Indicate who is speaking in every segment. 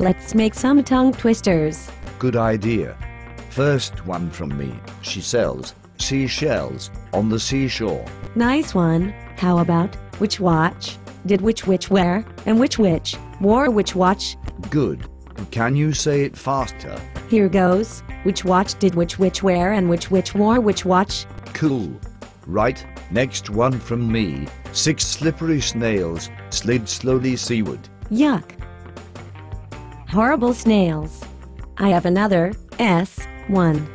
Speaker 1: Let's make some tongue twisters.
Speaker 2: Good idea. First one from me. She sells seashells on the seashore.
Speaker 1: Nice one. How about which watch did which witch wear and which witch wore which watch?
Speaker 2: Good. Can you say it faster?
Speaker 1: Here goes. Which watch did which witch wear and which witch wore which watch?
Speaker 2: Cool. Right, next one from me. Six slippery snails slid slowly seaward.
Speaker 1: Yuck. Horrible snails. I have another S one.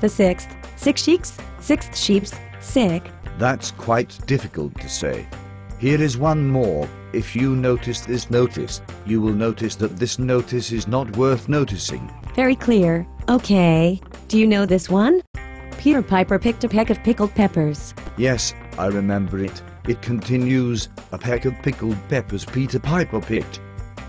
Speaker 1: The sixth, six sheeps, sixth sheeps, sick.
Speaker 2: That's quite difficult to say. Here is one more. If you notice this notice, you will notice that this notice is not worth noticing.
Speaker 1: Very clear. Okay. Do you know this one? Peter Piper picked a peck of pickled peppers.
Speaker 2: Yes, I remember it. It continues, a peck of pickled peppers Peter Piper picked.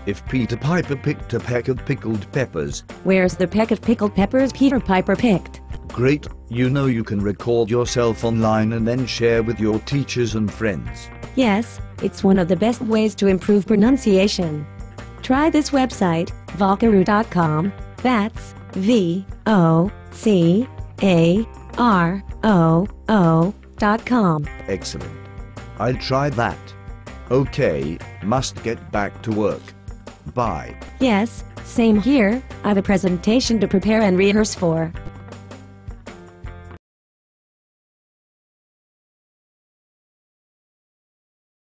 Speaker 2: If Peter Piper picked a peck of pickled peppers,
Speaker 1: Where's the peck of pickled peppers Peter Piper picked?
Speaker 2: great, you know you can record yourself online and then share with your teachers and friends.
Speaker 1: Yes, it's one of the best ways to improve pronunciation. Try this website, Vocaroo.com. That's V O C A R O O dot com.
Speaker 2: Excellent. I'll try that. Okay, must get back to work. Bye.
Speaker 1: Yes, same here. I've a presentation to prepare and rehearse for.